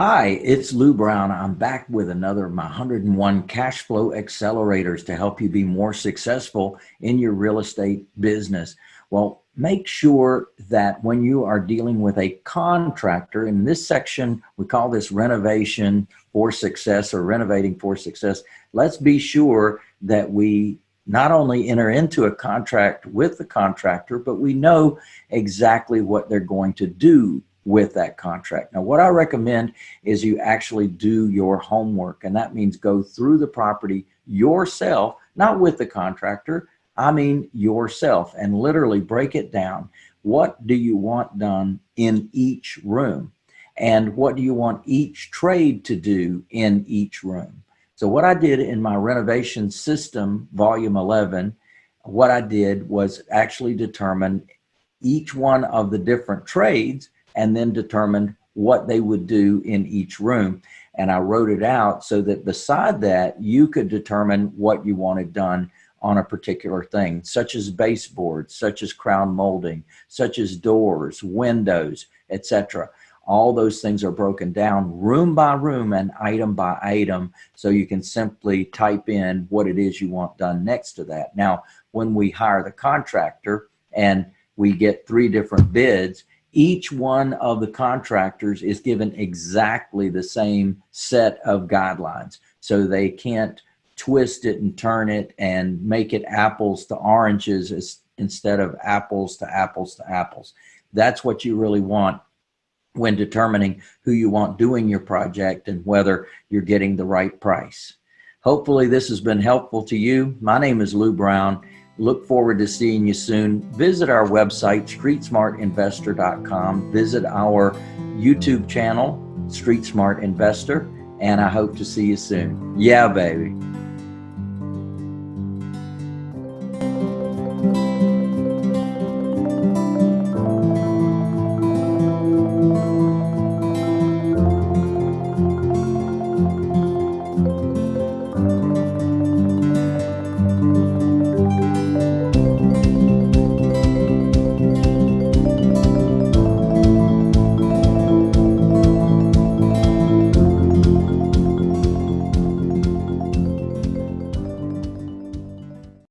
Hi, it's Lou Brown. I'm back with another of my 101 cash flow accelerators to help you be more successful in your real estate business. Well, make sure that when you are dealing with a contractor, in this section, we call this renovation for success or renovating for success. Let's be sure that we not only enter into a contract with the contractor, but we know exactly what they're going to do with that contract. Now, what I recommend is you actually do your homework, and that means go through the property yourself, not with the contractor, I mean yourself, and literally break it down. What do you want done in each room? And what do you want each trade to do in each room? So what I did in my renovation system, volume 11, what I did was actually determine each one of the different trades and then determined what they would do in each room. And I wrote it out so that beside that, you could determine what you wanted done on a particular thing, such as baseboards, such as crown molding, such as doors, windows, etc. All those things are broken down room by room and item by item, so you can simply type in what it is you want done next to that. Now, when we hire the contractor and we get three different bids, each one of the contractors is given exactly the same set of guidelines. So they can't twist it and turn it and make it apples to oranges instead of apples to apples to apples. That's what you really want when determining who you want doing your project and whether you're getting the right price. Hopefully this has been helpful to you. My name is Lou Brown Look forward to seeing you soon. Visit our website, streetsmartinvestor.com. Visit our YouTube channel, Street Smart Investor, and I hope to see you soon. Yeah, baby.